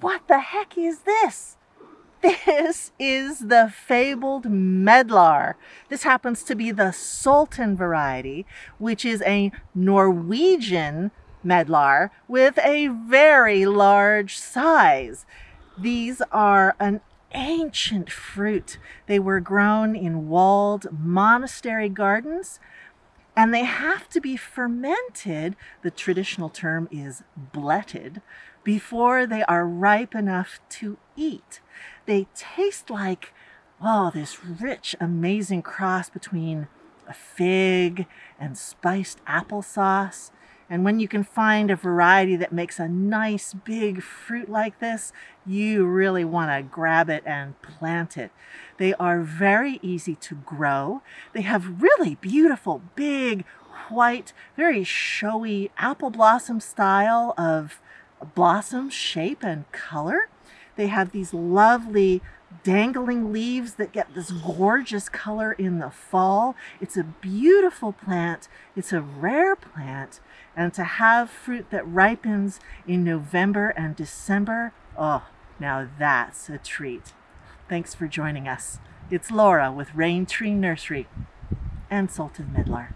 what the heck is this? This is the fabled medlar. This happens to be the Sultan variety, which is a Norwegian medlar with a very large size. These are an ancient fruit. They were grown in walled monastery gardens and they have to be fermented, the traditional term is bletted, before they are ripe enough to eat. They taste like, oh, this rich, amazing cross between a fig and spiced applesauce. And when you can find a variety that makes a nice big fruit like this, you really want to grab it and plant it. They are very easy to grow. They have really beautiful, big, white, very showy apple blossom style of blossom shape and color. They have these lovely dangling leaves that get this gorgeous color in the fall. It's a beautiful plant. It's a rare plant. And to have fruit that ripens in November and December, oh, now that's a treat. Thanks for joining us. It's Laura with Raintree Nursery and Sultan Medlar.